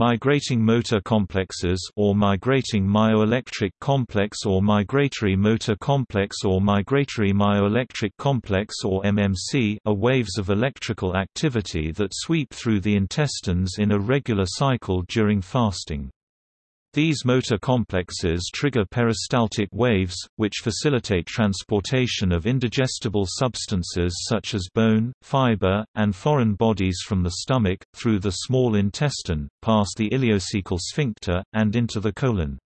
Migrating motor complexes or migrating myoelectric complex or migratory motor complex or migratory myoelectric complex or MMC are waves of electrical activity that sweep through the intestines in a regular cycle during fasting. These motor complexes trigger peristaltic waves, which facilitate transportation of indigestible substances such as bone, fiber, and foreign bodies from the stomach, through the small intestine, past the ileocecal sphincter, and into the colon.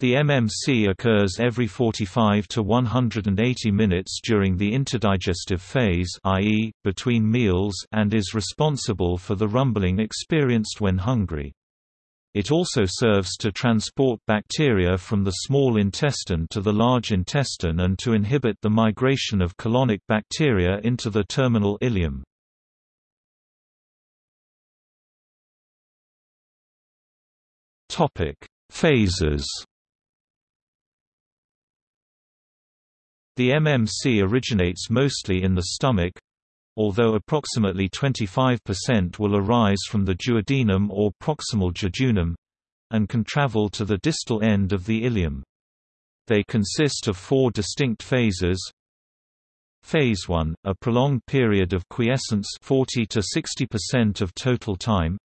The MMC occurs every 45 to 180 minutes during the interdigestive phase i.e., between meals and is responsible for the rumbling experienced when hungry. It also serves to transport bacteria from the small intestine to the large intestine and to inhibit the migration of colonic bacteria into the terminal ileum. Phases The MMC originates mostly in the stomach, although approximately 25% will arise from the duodenum or proximal jejunum and can travel to the distal end of the ileum. They consist of four distinct phases. Phase 1, a prolonged period of quiescence 40 to 60% of total time.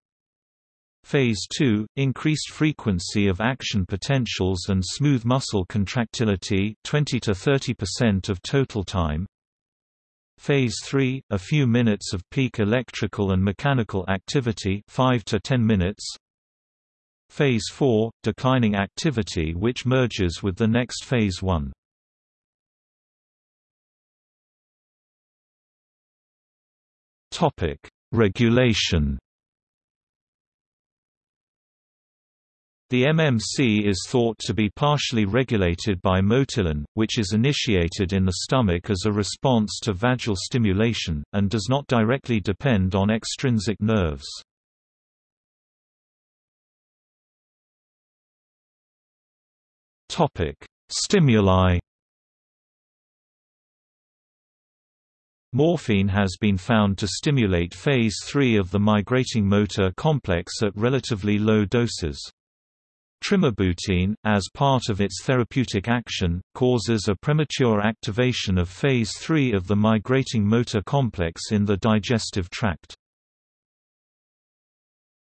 Phase 2, increased frequency of action potentials and smooth muscle contractility 20 to 30% of total time. Phase 3, a few minutes of peak electrical and mechanical activity 5 to 10 minutes. Phase 4, declining activity which merges with the next phase 1. Topic: Regulation The MMC is thought to be partially regulated by motilin, which is initiated in the stomach as a response to vagal stimulation, and does not directly depend on extrinsic nerves. Stimuli Morphine has been found to stimulate phase 3 of the migrating motor complex at relatively low doses. Trimebutine, as part of its therapeutic action, causes a premature activation of phase 3 of the migrating motor complex in the digestive tract.